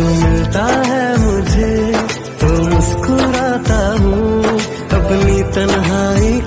तू मिलता है मुझे तो मुस्कुराता हूँ। अपनी तन्हाई